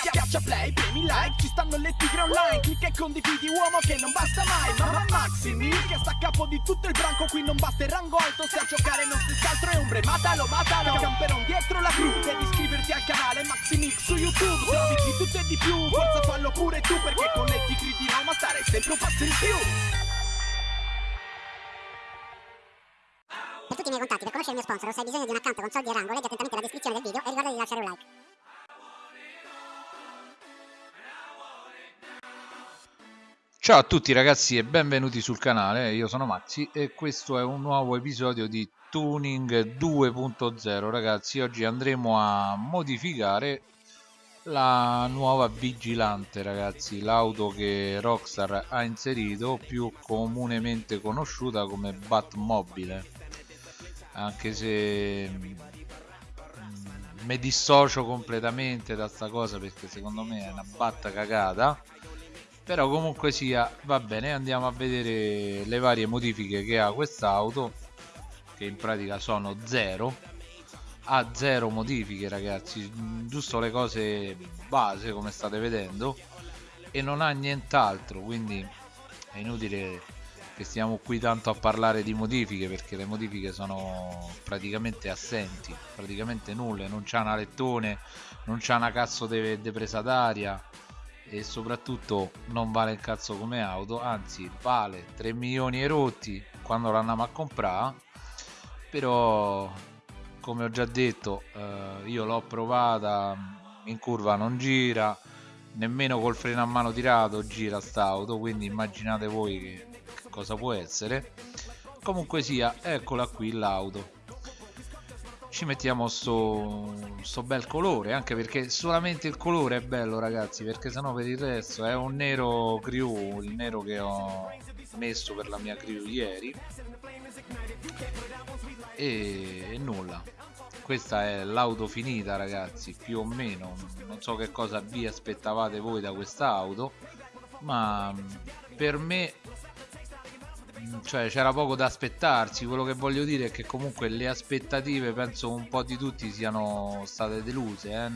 Schiaccia play, premi like, ci stanno le tigre online. Clicca e condividi uomo che non basta mai. Mamma Maximi che sta a capo di tutto il branco. Qui non basta il rango alto, se a giocare non si altro è ombre. Matalo, matalo, camperon dietro la cru Devi iscriverti al canale Maximix su YouTube. Se di tutto e di più, forza fallo pure tu Perché con le tigri di Roma stare sempre un passo in più. Per tutti i miei contatti, per conoscere il mio sponsor se hai bisogno di un account con soldi e rango, leggi attentamente la descrizione del video e ricorda di lasciare un like. Ciao a tutti ragazzi e benvenuti sul canale, io sono Maxi e questo è un nuovo episodio di Tuning 2.0 ragazzi oggi andremo a modificare la nuova Vigilante ragazzi l'auto che Rockstar ha inserito più comunemente conosciuta come Batmobile. Anche se mm, mi dissocio completamente da sta cosa perché secondo me è una batta cagata però comunque sia va bene andiamo a vedere le varie modifiche che ha quest'auto che in pratica sono zero. Ha zero modifiche ragazzi. Giusto le cose base come state vedendo. E non ha nient'altro quindi è inutile che stiamo qui tanto a parlare di modifiche perché le modifiche sono praticamente assenti praticamente nulle. Non c'ha una lettone non c'ha una cazzo di presa d'aria e soprattutto non vale il cazzo come auto anzi vale 3 milioni e rotti quando l'andiamo a comprare però come ho già detto eh, io l'ho provata in curva non gira nemmeno col freno a mano tirato gira st'auto quindi immaginate voi che, che cosa può essere. Comunque sia eccola qui l'auto ci mettiamo sto, sto bel colore anche perché solamente il colore è bello ragazzi perché sennò per il resto è un nero crew il nero che ho messo per la mia crew ieri e, e nulla. Questa è l'auto finita ragazzi più o meno. Non so che cosa vi aspettavate voi da questa auto ma per me cioè c'era poco da aspettarsi quello che voglio dire è che comunque le aspettative penso un po' di tutti siano state deluse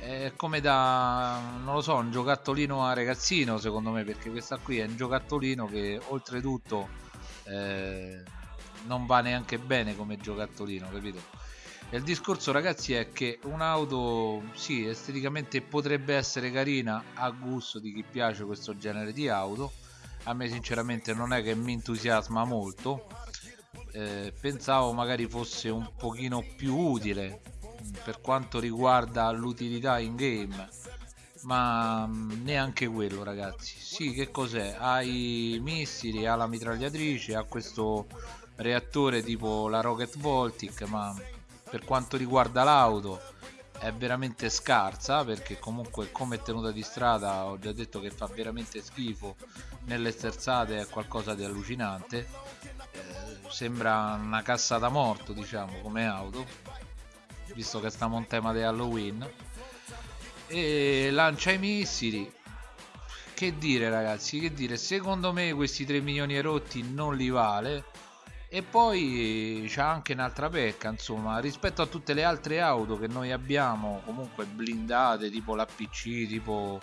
eh. è come da non lo so un giocattolino a ragazzino secondo me perché questa qui è un giocattolino che oltretutto eh, non va neanche bene come giocattolino capito e il discorso ragazzi è che un'auto sì esteticamente potrebbe essere carina a gusto di chi piace questo genere di auto a me sinceramente non è che mi entusiasma molto. Eh, pensavo magari fosse un pochino più utile per quanto riguarda l'utilità in game ma mm, neanche quello ragazzi. Sì che cos'è? Ha i missili ha la mitragliatrice ha questo reattore tipo la rocket voltic ma per quanto riguarda l'auto è veramente scarsa perché comunque come tenuta di strada ho già detto che fa veramente schifo nelle sterzate è qualcosa di allucinante. Eh, sembra una cassa da morto diciamo come auto visto che stiamo in tema di Halloween. E lancia i missili. Che dire ragazzi? Che dire? Secondo me questi 3 milioni rotti non li vale. E poi c'è anche un'altra pecca insomma rispetto a tutte le altre auto che noi abbiamo comunque blindate tipo l'APC tipo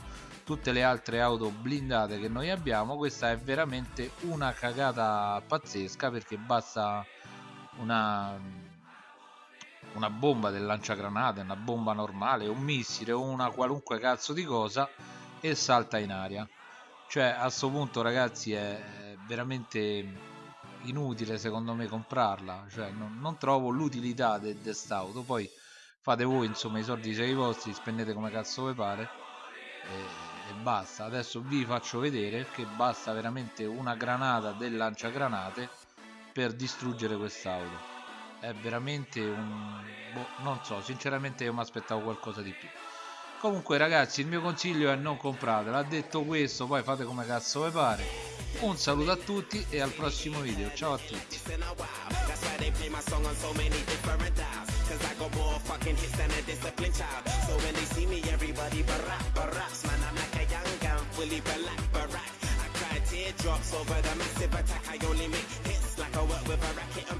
tutte le altre auto blindate che noi abbiamo questa è veramente una cagata pazzesca perché basta una una bomba del lanciagranate una bomba normale un missile o una qualunque cazzo di cosa e salta in aria. Cioè a questo punto ragazzi è veramente inutile secondo me comprarla. Cioè non, non trovo l'utilità di quest'auto poi fate voi insomma i soldi sei vostri spendete come cazzo vi pare e, e, basta. Adesso vi faccio vedere che basta veramente una granata del lanciagranate per distruggere quest'auto. È veramente un boh, non so sinceramente io mi aspettavo qualcosa di più. Comunque ragazzi il mio consiglio è non compratela detto questo poi fate come cazzo vi pare. Un saluto a tutti e al prossimo video. Ciao a tutti drops over the massive attack. I only make hits like I work with a racket